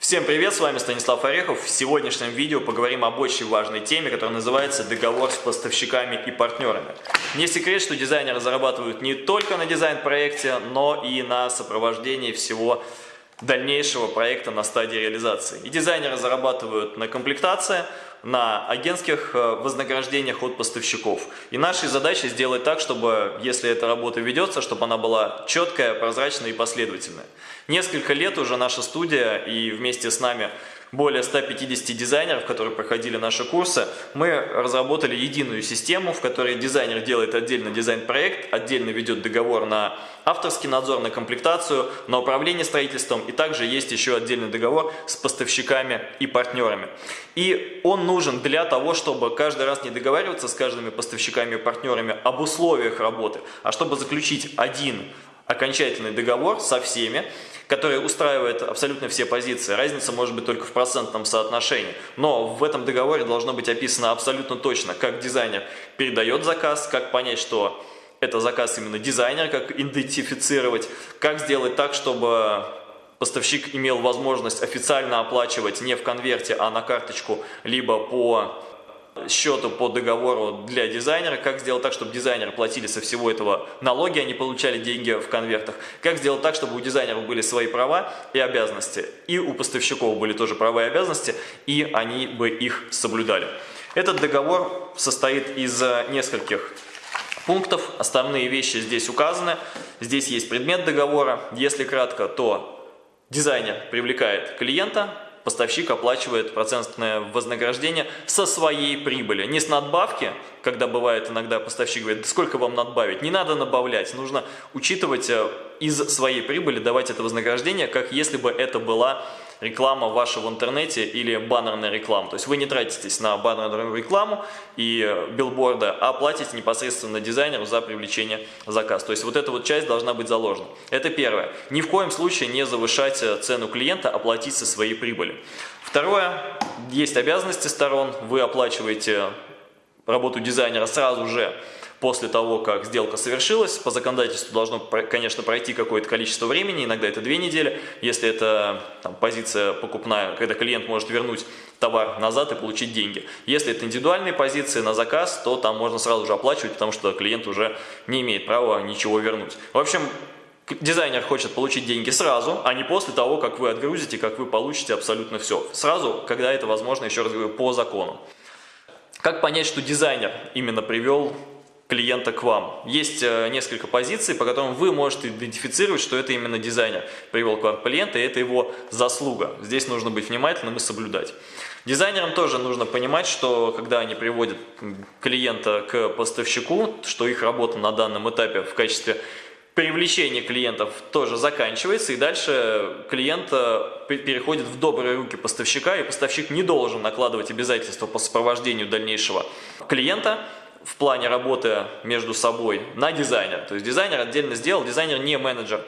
Всем привет, с вами Станислав Орехов. В сегодняшнем видео поговорим об очень важной теме, которая называется договор с поставщиками и партнерами. Не секрет, что дизайнеры зарабатывают не только на дизайн-проекте, но и на сопровождении всего дальнейшего проекта на стадии реализации. И дизайнеры зарабатывают на комплектации, на агентских э, вознаграждениях от поставщиков. И нашей задачей сделать так, чтобы, если эта работа ведется, чтобы она была четкая, прозрачная и последовательная. Несколько лет уже наша студия и вместе с нами более 150 дизайнеров, которые проходили наши курсы, мы разработали единую систему, в которой дизайнер делает отдельно дизайн-проект, отдельно ведет договор на авторский надзор, на комплектацию, на управление строительством, и также есть еще отдельный договор с поставщиками и партнерами. И он нужен для того, чтобы каждый раз не договариваться с каждыми поставщиками и партнерами об условиях работы, а чтобы заключить один окончательный договор со всеми, который устраивает абсолютно все позиции. Разница может быть только в процентном соотношении. Но в этом договоре должно быть описано абсолютно точно, как дизайнер передает заказ, как понять, что это заказ именно дизайнера, как идентифицировать, как сделать так, чтобы поставщик имел возможность официально оплачивать не в конверте, а на карточку, либо по счету по договору для дизайнера, как сделать так, чтобы дизайнеры платили со всего этого налоги, они получали деньги в конвертах, как сделать так, чтобы у дизайнеров были свои права и обязанности, и у поставщиков были тоже права и обязанности, и они бы их соблюдали. Этот договор состоит из нескольких пунктов, основные вещи здесь указаны, здесь есть предмет договора, если кратко, то дизайнер привлекает клиента, поставщик оплачивает процентное вознаграждение со своей прибыли. Не с надбавки, когда бывает иногда поставщик говорит, сколько вам надбавить. Не надо набавлять, нужно учитывать э, из своей прибыли, давать это вознаграждение, как если бы это была реклама ваша в интернете или баннерная реклама. То есть вы не тратитесь на баннерную рекламу и э, билборды, а платите непосредственно дизайнеру за привлечение заказа. То есть вот эта вот часть должна быть заложена. Это первое. Ни в коем случае не завышать э, цену клиента, оплатить со своей прибыли. Второе. Есть обязанности сторон. Вы оплачиваете работу дизайнера сразу же после того, как сделка совершилась. По законодательству должно, конечно, пройти какое-то количество времени, иногда это две недели. Если это там, позиция покупная, когда клиент может вернуть товар назад и получить деньги. Если это индивидуальные позиции на заказ, то там можно сразу же оплачивать, потому что клиент уже не имеет права ничего вернуть. В общем, Дизайнер хочет получить деньги сразу, а не после того, как вы отгрузите, как вы получите абсолютно все. Сразу, когда это возможно, еще раз говорю, по закону. Как понять, что дизайнер именно привел клиента к вам. Есть э, несколько позиций, по которым вы можете идентифицировать, что это именно дизайнер привел к вам клиента, и это его заслуга. Здесь нужно быть внимательным и соблюдать. Дизайнерам тоже нужно понимать, что когда они приводят клиента к поставщику, что их работа на данном этапе в качестве привлечения клиентов тоже заканчивается, и дальше клиент э, переходит в добрые руки поставщика, и поставщик не должен накладывать обязательства по сопровождению дальнейшего клиента, в плане работы между собой на дизайнер. То есть дизайнер отдельно сделал, дизайнер не менеджер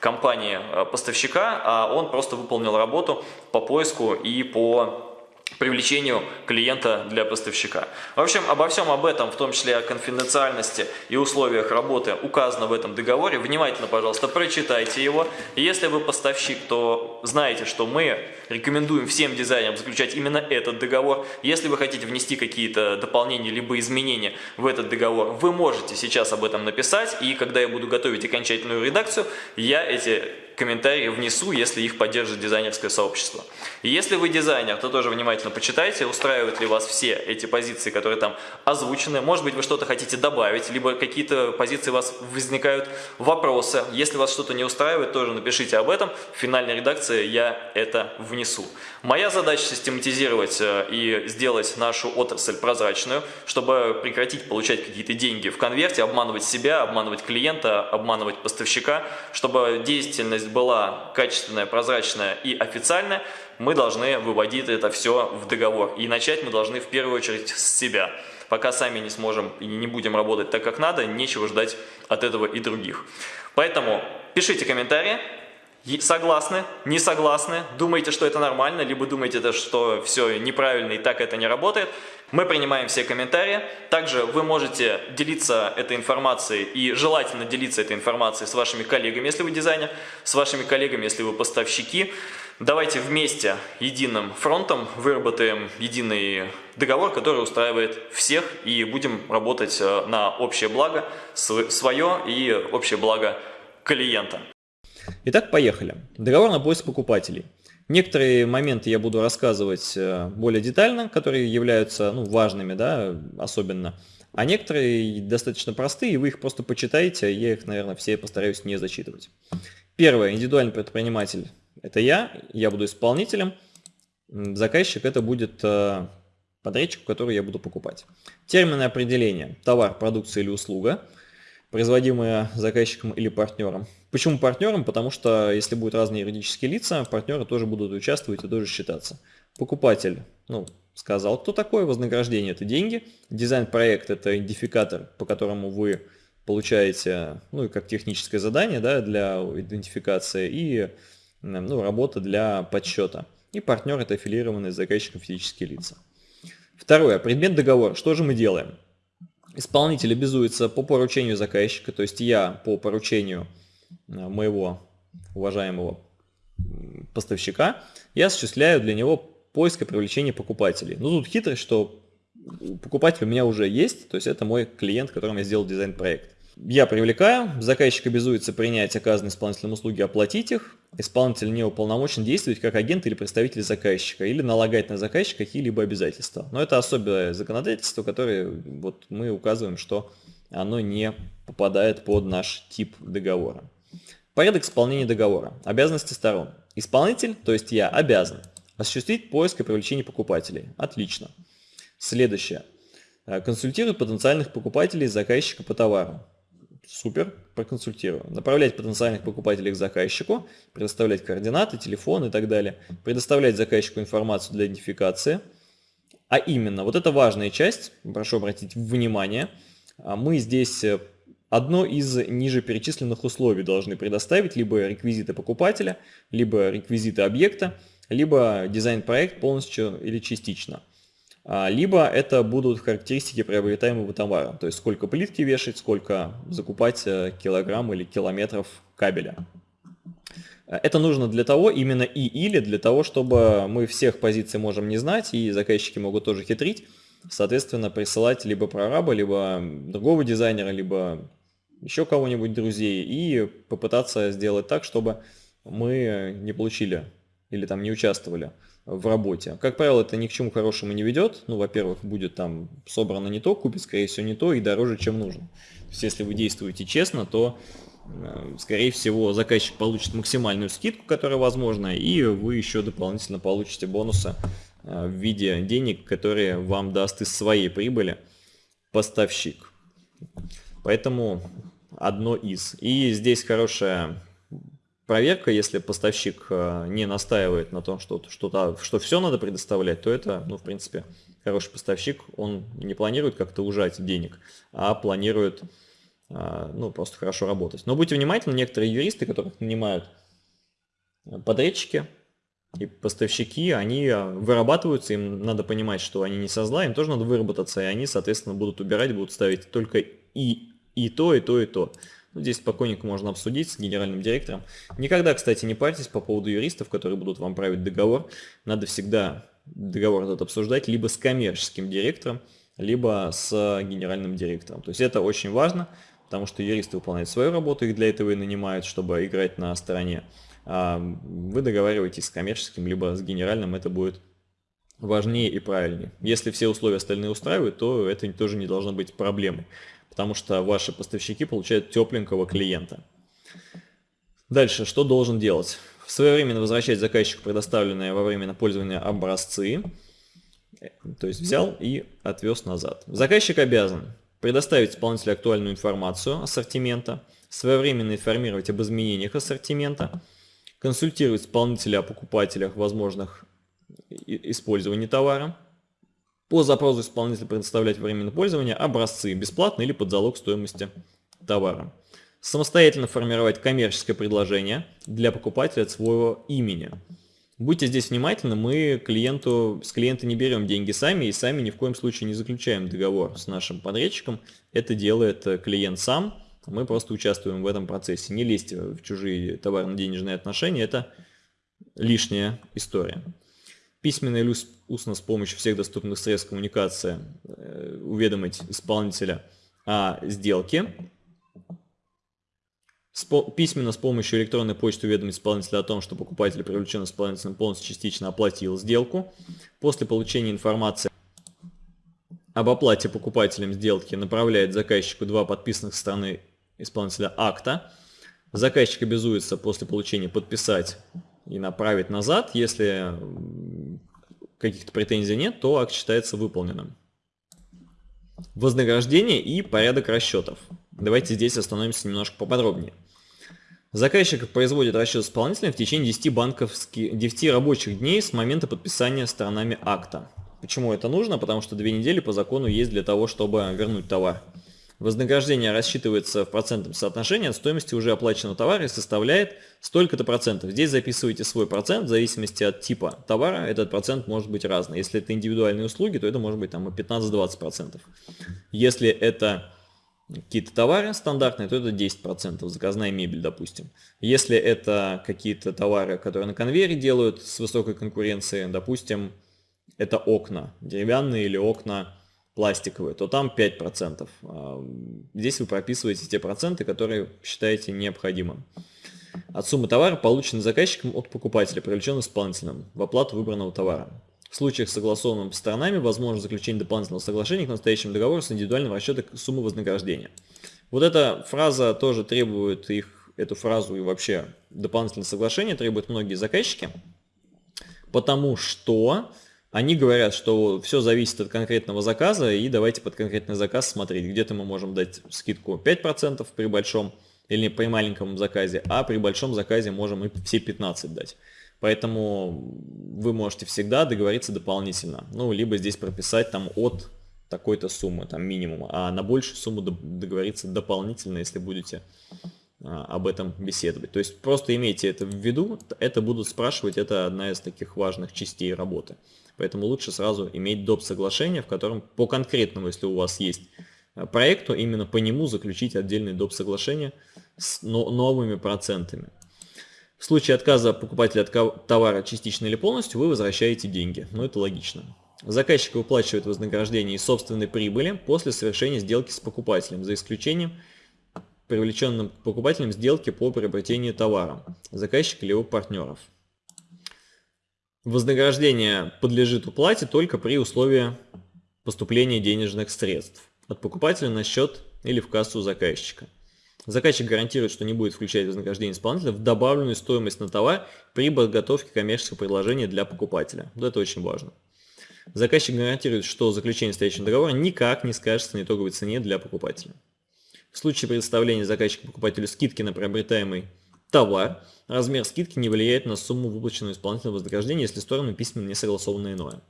компании э, поставщика, а он просто выполнил работу по поиску и по привлечению клиента для поставщика. В общем, обо всем об этом, в том числе о конфиденциальности и условиях работы, указано в этом договоре. Внимательно, пожалуйста, прочитайте его. Если вы поставщик, то знаете, что мы рекомендуем всем дизайнерам заключать именно этот договор. Если вы хотите внести какие-то дополнения либо изменения в этот договор, вы можете сейчас об этом написать, и когда я буду готовить окончательную редакцию, я эти комментарии внесу, если их поддержит дизайнерское сообщество. И если вы дизайнер, то тоже внимательно почитайте, устраивают ли вас все эти позиции, которые там озвучены. Может быть, вы что-то хотите добавить, либо какие-то позиции у вас возникают вопросы. Если вас что-то не устраивает, тоже напишите об этом. В финальной редакции я это внесу. Моя задача систематизировать э, и сделать нашу отрасль прозрачную, чтобы прекратить получать какие-то деньги в конверте, обманывать себя, обманывать клиента, обманывать поставщика, чтобы деятельность была качественная, прозрачная и официальная, мы должны выводить это все в договор. И начать мы должны в первую очередь с себя. Пока сами не сможем и не будем работать так, как надо, нечего ждать от этого и других. Поэтому пишите комментарии, Согласны? Не согласны? Думаете, что это нормально? Либо думаете, что все неправильно и так это не работает? Мы принимаем все комментарии. Также вы можете делиться этой информацией и желательно делиться этой информацией с вашими коллегами, если вы дизайнер, с вашими коллегами, если вы поставщики, Давайте вместе, единым фронтом, выработаем единый договор, который устраивает всех, и будем работать э, на общее благо свое и общее благо клиента. Итак, поехали. Договор на поиск покупателей. Некоторые моменты я буду рассказывать э, более детально, которые являются ну, важными, да, особенно. А некоторые достаточно простые, и вы их просто почитаете, я их, наверное, все постараюсь не зачитывать. Первое. Индивидуальный предприниматель это я, я буду исполнителем, заказчик это будет э, подрядчик, который я буду покупать. Термины определения – товар, продукция или услуга, производимая заказчиком или партнером. Почему партнером? Потому что если будут разные юридические лица, партнеры тоже будут участвовать и тоже считаться. Покупатель, ну, сказал, кто такой, вознаграждение – это деньги, дизайн-проект – это идентификатор, по которому вы получаете, ну, и как техническое задание, да, для идентификации, и ну, работа для подсчета. И партнер это аффилированные с заказчиком физические лица. Второе. Предмет договора. Что же мы делаем? Исполнитель обязуется по поручению заказчика, то есть я по поручению э, моего уважаемого поставщика, я осуществляю для него поиск и привлечение покупателей. Ну тут хитрость, что покупатель у меня уже есть, то есть это мой клиент, которому я сделал дизайн-проект. Я привлекаю, заказчик обязуется принять оказанные исполнителям услуги, оплатить их. Исполнитель не уполномочен действовать как агент или представитель заказчика, или налагать на заказчика какие-либо обязательства. Но это особое законодательство, которое вот мы указываем, что оно не попадает под наш тип договора. Порядок исполнения договора. Обязанности сторон. Исполнитель, то есть я, обязан осуществить поиск и привлечение покупателей. Отлично. Следующее. Консультирует потенциальных покупателей заказчика по товару. Супер, проконсультирую. Направлять потенциальных покупателей к заказчику, предоставлять координаты, телефон и так далее. Предоставлять заказчику информацию для идентификации. А именно, вот это важная часть, прошу обратить внимание, а мы здесь э, одно из ниже перечисленных условий должны предоставить, либо реквизиты покупателя, либо реквизиты объекта, либо дизайн-проект полностью или частично. А, либо это будут характеристики приобретаемого товара, то есть сколько плитки вешать, сколько закупать э, килограмм или километров кабеля. Это нужно для того, именно и или для того, чтобы мы всех позиций можем не знать, и заказчики могут тоже хитрить, соответственно, присылать либо прораба, либо другого дизайнера, либо еще кого-нибудь друзей, и попытаться сделать так, чтобы мы не получили или там не участвовали в работе. Как правило, это ни к чему хорошему не ведет. Ну, во-первых, будет там собрано не то, купит, скорее всего, не то и дороже, чем нужно. То есть, если вы действуете честно, то, э, скорее всего, заказчик получит максимальную скидку, которая возможна, и вы еще дополнительно получите бонусы э, в виде денег, которые вам даст из своей прибыли поставщик. Поэтому одно из. И здесь хорошая проверка, если поставщик э, не настаивает на том, что, что, что все надо предоставлять, то это, ну, в принципе, хороший поставщик, он не планирует как-то ужать денег, а планирует, э, ну, просто хорошо работать. Но будьте внимательны, некоторые юристы, которых нанимают э, подрядчики и поставщики, они вырабатываются, им надо понимать, что они не со зла, им тоже надо выработаться, и они, соответственно, будут убирать, будут ставить только и, и то, и то, и то. Ну, здесь спокойненько можно обсудить с генеральным директором. Никогда, кстати, не парьтесь по поводу юристов, которые будут вам править договор. Надо всегда договор этот обсуждать либо с коммерческим директором, либо с генеральным директором. То есть это очень важно, потому что юристы выполняют свою работу, их для этого и нанимают, чтобы играть на стороне. А вы договариваетесь с коммерческим, либо с генеральным, это будет важнее и правильнее. Если все условия остальные устраивают, то это тоже не должно быть проблемой потому что ваши поставщики получают тепленького клиента. Дальше, что должен делать? Своевременно возвращать заказчику предоставленные во время пользования образцы, то есть взял и отвез назад. Заказчик обязан предоставить исполнителю актуальную информацию ассортимента, своевременно информировать об изменениях ассортимента, консультировать исполнителя о покупателях возможных использований товара, по запросу исполнителя предоставлять временное пользование образцы бесплатно или под залог стоимости товара. Самостоятельно формировать коммерческое предложение для покупателя от своего имени. Будьте здесь внимательны, мы клиенту, с клиента не берем деньги сами и сами ни в коем случае не заключаем договор с нашим подрядчиком. Это делает клиент сам, мы просто участвуем в этом процессе. Не лезьте в чужие товарно-денежные отношения, это лишняя история. Письменно или устно с помощью всех доступных средств коммуникации э, уведомить исполнителя о сделке. Письменно с помощью электронной почты уведомить исполнителя о том, что покупатель, привлечен исполнителем, полностью частично оплатил сделку. После получения информации об оплате покупателем сделки направляет заказчику два подписанных со стороны исполнителя акта. Заказчик обязуется после получения подписать и направить назад. Если каких-то претензий нет, то акт считается выполненным. Вознаграждение и порядок расчетов. Давайте здесь остановимся немножко поподробнее. Заказчик производит расчет исполнителя в течение 10, банковских, 10 рабочих дней с момента подписания сторонами акта. Почему это нужно? Потому что две недели по закону есть для того, чтобы вернуть товар. Вознаграждение рассчитывается в процентном соотношении от стоимости уже оплаченного товара и составляет столько-то процентов. Здесь записывайте свой процент, в зависимости от типа товара, этот процент может быть разный. Если это индивидуальные услуги, то это может быть там и 15-20%. Если это какие-то товары стандартные, то это 10%, заказная мебель, допустим. Если это какие-то товары, которые на конвейере делают с высокой конкуренцией, допустим, это окна, деревянные или окна пластиковые, то там 5%. А, здесь вы прописываете те проценты, которые считаете необходимым. От суммы товара, полученной заказчиком от покупателя, привлечен исполнителем в оплату выбранного товара. В случаях, согласованных сторонами, возможно заключение дополнительного соглашения к настоящему договору с индивидуальным расчетом суммы вознаграждения. Вот эта фраза тоже требует их, эту фразу и вообще дополнительное соглашение требуют многие заказчики, потому что они говорят, что все зависит от конкретного заказа, и давайте под конкретный заказ смотреть. Где-то мы можем дать скидку 5% при большом или при маленьком заказе, а при большом заказе можем и все 15 дать. Поэтому вы можете всегда договориться дополнительно. Ну, либо здесь прописать там от такой-то суммы, там минимум, а на большую сумму договориться дополнительно, если будете об этом беседовать. То есть просто имейте это в виду, это будут спрашивать, это одна из таких важных частей работы. Поэтому лучше сразу иметь доп. соглашение, в котором по конкретному, если у вас есть э, проекту, именно по нему заключить отдельный доп. соглашение с новыми процентами. В случае отказа покупателя от товара частично или полностью, вы возвращаете деньги. Ну, это логично. Заказчик выплачивает вознаграждение из собственной прибыли после совершения сделки с покупателем, за исключением привлеченным покупателем сделки по приобретению товара, заказчика или его партнеров. Вознаграждение подлежит уплате только при условии поступления денежных средств от покупателя на счет или в кассу заказчика. Заказчик гарантирует, что не будет включать вознаграждение исполнителя в добавленную стоимость на товар при подготовке коммерческого предложения для покупателя. Это очень важно. Заказчик гарантирует, что заключение стоящего договора никак не скажется на итоговой цене для покупателя. В случае предоставления заказчика покупателю скидки на приобретаемый товар, размер скидки не влияет на сумму выплаченного исполнительного вознаграждения, если стороны письменно не согласованы иное.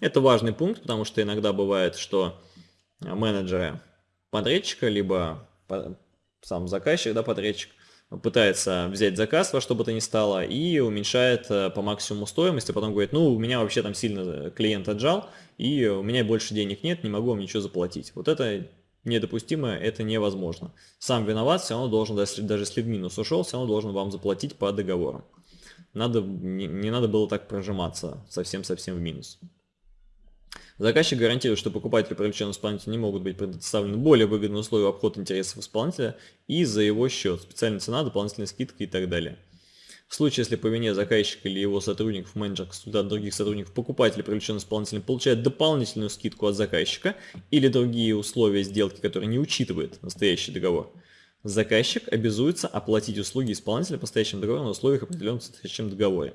Это важный пункт, потому что иногда бывает, что менеджеры подрядчика, либо сам заказчик, да, подрядчик, пытается взять заказ во что бы то ни стало и уменьшает э, по максимуму стоимость, а потом говорит, ну, у меня вообще там сильно клиент отжал, и у меня больше денег нет, не могу вам ничего заплатить. Вот это недопустимо, это невозможно. Сам виноват, все равно должен, даже если в минус ушел, все равно должен вам заплатить по договору. Надо, не, не надо было так прожиматься совсем-совсем в минус. Заказчик гарантирует, что покупателю привлеченного исполнителя не могут быть предоставлены более выгодные условия обход интересов исполнителя и за его счет, специальная цена, дополнительная скидка и так далее. В случае, если по вине заказчика или его сотрудников, менеджер, консультант, других сотрудников, покупатель, привлеченный исполнителем, получает дополнительную скидку от заказчика или другие условия сделки, которые не учитывает настоящий договор, заказчик обязуется оплатить услуги исполнителя по настоящему договору на условиях, определенных в настоящем договоре.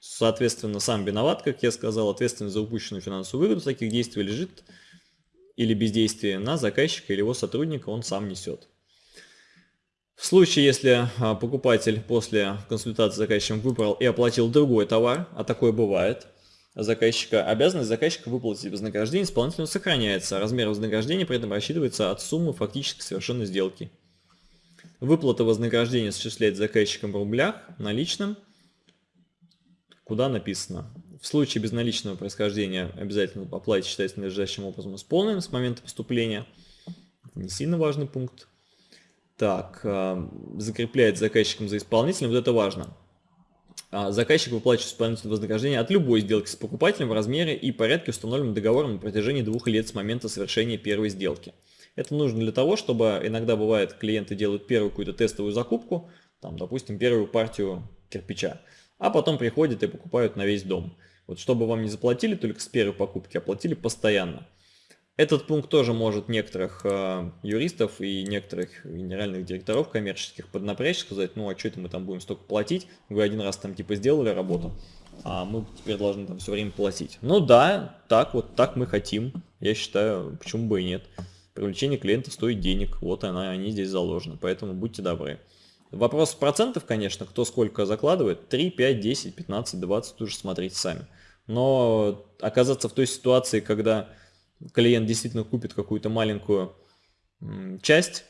Соответственно, сам виноват, как я сказал, ответственность за упущенную финансовую выгоду таких действий лежит или бездействие на заказчика или его сотрудника он сам несет. Случае, если а, покупатель после консультации с заказчиком выбрал и оплатил другой товар, а такое бывает, заказчика, обязанность заказчика выплатить вознаграждение исполнителю сохраняется. Размер вознаграждения при этом рассчитывается от суммы фактически совершенной сделки. Выплата вознаграждения осуществляется заказчиком в рублях, наличным, куда написано. В случае безналичного происхождения обязательно оплата считается надлежащим образом исполненным с момента поступления. Не сильно важный пункт. Так, закрепляет заказчиком за исполнителем, вот это важно. а заказчик выплачивает исполнительное вознаграждение от любой сделки с покупателем в размере и порядке, установленном договором на протяжении двух лет с момента совершения первой сделки. Это нужно для того, чтобы иногда бывает, клиенты делают первую какую-то тестовую закупку, там, допустим, первую партию кирпича, а потом приходят и покупают на весь дом. Вот чтобы вам не заплатили только с первой покупки, а платили постоянно. Этот пункт тоже может некоторых э, юристов и некоторых генеральных директоров коммерческих поднапрячь, сказать, ну а что это мы там будем столько платить, вы один раз там типа сделали работу, а мы теперь должны там все время платить. Ну да, так вот, так мы хотим, я считаю, почему бы и нет. Привлечение клиента стоит денег, вот она, они здесь заложены, поэтому будьте добры. Вопрос процентов, конечно, кто сколько закладывает, 3, 5, 10, 15, 20, уже смотрите сами. Но оказаться в той ситуации, когда клиент действительно купит какую-то маленькую часть,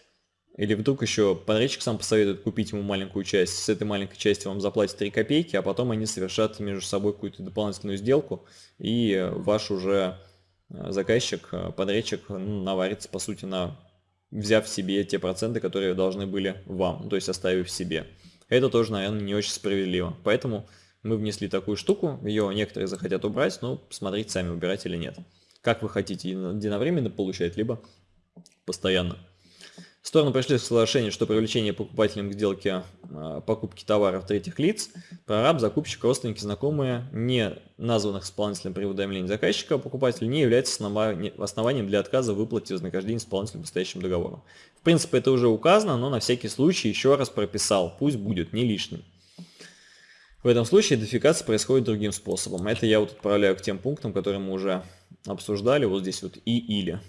или вдруг еще подрядчик сам посоветует купить ему маленькую часть, с этой маленькой части вам заплатят 3 копейки, а потом они совершат между собой какую-то дополнительную сделку, и ваш уже э, заказчик, э, подрядчик наварится, по сути, на взяв себе те проценты, которые должны были вам, то есть оставив себе. Это тоже, наверное, не очень справедливо. Поэтому мы внесли такую штуку, ее некоторые захотят убрать, но смотрите сами, убирать или нет как вы хотите, единовременно получать, либо постоянно. Стороны пришли к соглашению, что привлечение покупателям к сделке а, покупки товаров третьих лиц, прораб, закупщик, родственники, знакомые, не названных исполнителем при уведомлении заказчика, покупателя не является основанием для отказа выплате вознаграждения исполнителя по настоящему договору. В принципе, это уже указано, но на всякий случай еще раз прописал, пусть будет, не лишним. В этом случае идентификация происходит другим способом. Это я вот отправляю к тем пунктам, которые мы уже обсуждали. Вот здесь вот и или.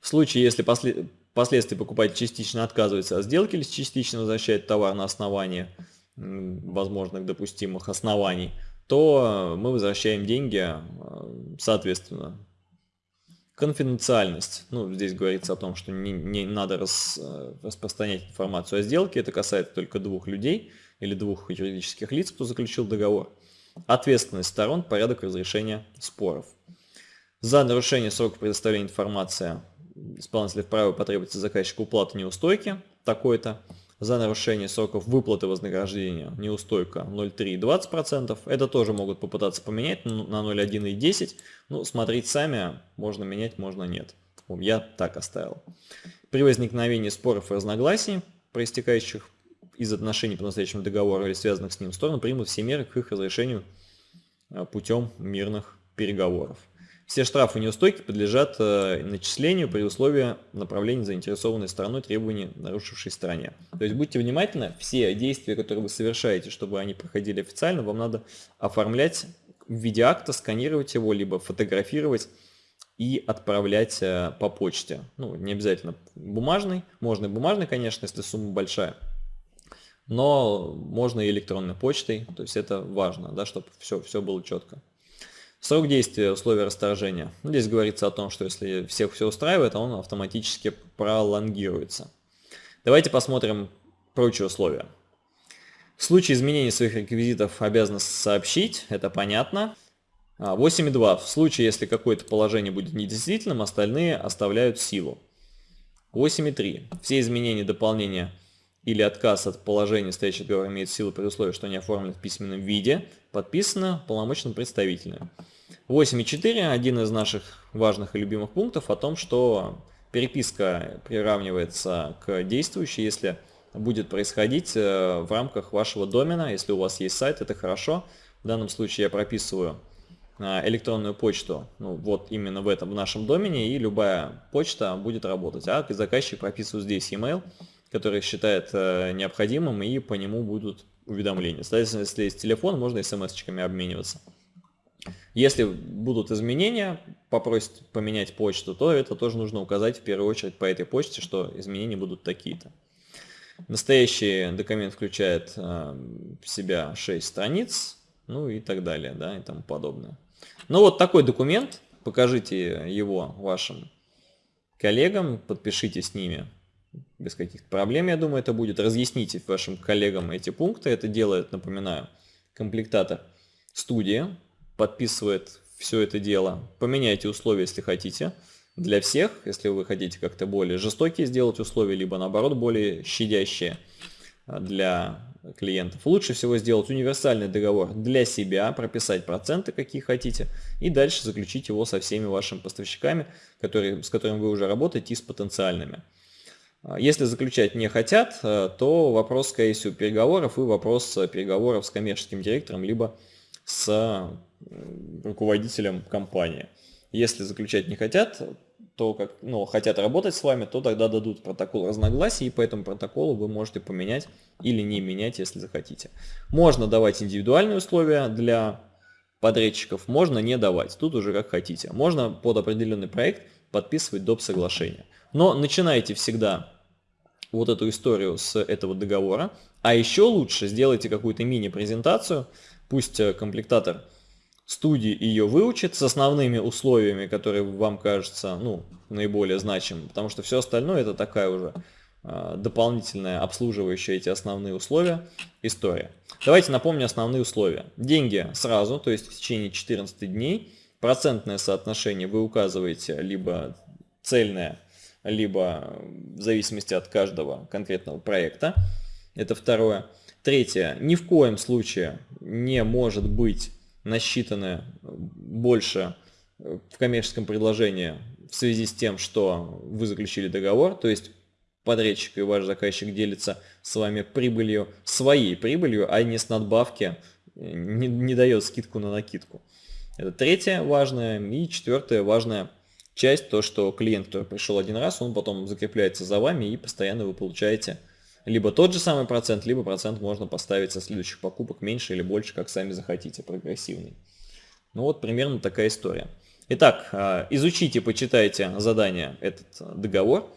В случае, если после, впоследствии покупатель частично отказывается от сделки или частично возвращает товар на основании возможных допустимых оснований, то мы возвращаем деньги э, соответственно Конфиденциальность. Ну, здесь говорится о том, что не, не надо рас, э, распространять информацию о сделке. Это касается только двух людей или двух юридических лиц, кто заключил договор. Ответственность сторон, порядок разрешения споров. За нарушение срока предоставления информации исполнитель вправе потребовать заказчика уплаты неустойки такой-то за нарушение сроков выплаты вознаграждения неустойка 0,3 и 20%. Это тоже могут попытаться поменять на 0,1 и 10. Ну, смотрите сами, можно менять, можно нет. Я так оставил. При возникновении споров и разногласий, проистекающих из отношений по настоящему договору или связанных с ним, стороны примут все меры к их разрешению а, путем мирных переговоров. Все штрафы неустойки подлежат э, начислению при условии направления заинтересованной стороной требований нарушившей стороне. То есть будьте внимательны, все действия, которые вы совершаете, чтобы они проходили официально, вам надо оформлять в виде акта, сканировать его, либо фотографировать и отправлять э, по почте. Ну, не обязательно бумажный, можно и бумажный, конечно, если сумма большая, но можно и электронной почтой, то есть это важно, да, чтобы все, все было четко. Срок действия условия расторжения. Здесь говорится о том, что если всех все устраивает, он автоматически пролонгируется. Давайте посмотрим прочие условия. В случае изменения своих реквизитов обязан сообщить, это понятно. 8.2. А, В случае, если какое-то положение будет недействительным, остальные оставляют силу. 8.3. Все изменения, дополнения или отказ от положения стоящего договора имеет силу при условии, что они оформлены в письменном виде, подписано полномочным представителем. 8.4. Один из наших важных и любимых пунктов о том, что переписка приравнивается к действующей, если будет происходить э, в рамках вашего домена. Если у вас есть сайт, это хорошо. В данном случае я прописываю э, электронную почту ну, вот именно в этом в нашем домене, и любая почта будет работать. А заказчик прописывает здесь email, который считает э, необходимым, и по нему будут уведомления. Соответственно, если есть телефон, можно смс-очками обмениваться. Если будут изменения, попросят поменять почту, то это тоже нужно указать в первую очередь по этой почте, что изменения будут такие-то. Настоящий документ включает э, в себя 6 страниц, ну и так далее, да, и тому подобное. Ну вот такой документ, покажите его вашим коллегам, подпишите с ними без каких-то проблем, я думаю, это будет. Разъясните вашим коллегам эти пункты. Это делает, напоминаю, комплектатор студия. Подписывает все это дело. Поменяйте условия, если хотите. Для всех, если вы хотите как-то более жестокие сделать условия, либо наоборот более щадящие для клиентов. Лучше всего сделать универсальный договор для себя, прописать проценты, какие хотите, и дальше заключить его со всеми вашими поставщиками, которые, с которыми вы уже работаете, и с потенциальными. А, если заключать не хотят, э, то вопрос, скорее всего, переговоров и вопрос переговоров с коммерческим директором, либо с руководителем компании. Если заключать не хотят, то как, ну, хотят работать с вами, то тогда дадут протокол разногласий, и по этому протоколу вы можете поменять или не менять, если захотите. Можно давать индивидуальные условия для подрядчиков, можно не давать, тут уже как хотите. Можно под определенный проект подписывать доп. соглашение. Но начинайте всегда вот эту историю с этого договора, а еще лучше сделайте какую-то мини-презентацию, пусть э, комплектатор студии ее выучит с основными условиями, которые вам кажутся ну, наиболее значимыми, потому что все остальное это такая уже э, дополнительная обслуживающая эти основные условия история. Давайте напомню основные условия. Деньги сразу, то есть в течение 14 дней. Процентное соотношение вы указываете либо цельное, либо в зависимости от каждого конкретного проекта. Это второе. Третье. Ни в коем случае не может быть насчитаны больше э, в коммерческом предложении в связи с тем, что вы заключили договор, то есть подрядчик и ваш заказчик делится с вами прибылью, своей прибылью, а не с надбавки, э, не, не дает скидку на накидку. Это третье важное. И четвертое важная часть, то, что клиент, который пришел один раз, он потом закрепляется за вами и постоянно вы получаете либо тот же самый процент, либо процент можно поставить со следующих покупок меньше или больше, как сами захотите, прогрессивный. Ну вот примерно такая история. Итак, а, изучите, почитайте задание этот договор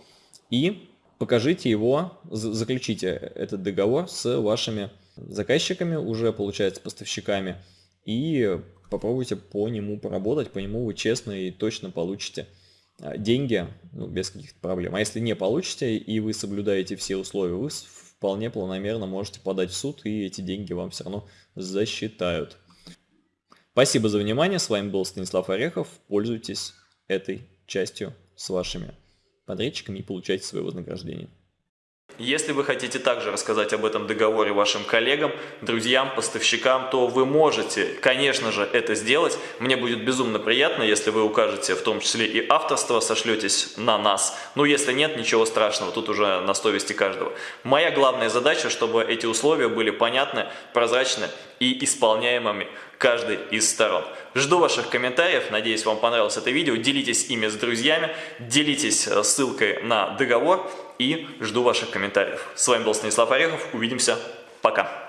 и покажите его, заключите этот договор с вашими заказчиками, уже получается поставщиками, и попробуйте по нему поработать, по нему вы честно и точно получите а, деньги ну, без каких-то проблем. А если не получите и вы соблюдаете все условия, вы вполне планомерно можете подать в суд и эти деньги вам все равно засчитают. Спасибо за внимание, с вами был Станислав Орехов, пользуйтесь этой частью с вашими подрядчиками и получайте свое вознаграждение. Если вы хотите также рассказать об этом договоре вашим коллегам, друзьям, поставщикам, то вы можете, конечно же, это сделать. Мне будет безумно приятно, если вы укажете в том числе и авторство, сошлетесь на нас. Ну, если нет, ничего страшного, тут уже на совести каждого. Моя главная задача, чтобы эти условия были понятны, прозрачны и исполняемыми каждой из сторон. Жду ваших комментариев, надеюсь вам понравилось это видео, делитесь ими с друзьями, делитесь э, ссылкой на договор и жду ваших комментариев. С вами был Станислав Орехов, увидимся, пока!